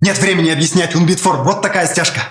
Нет времени объяснять, Унбитфор, вот такая стяжка.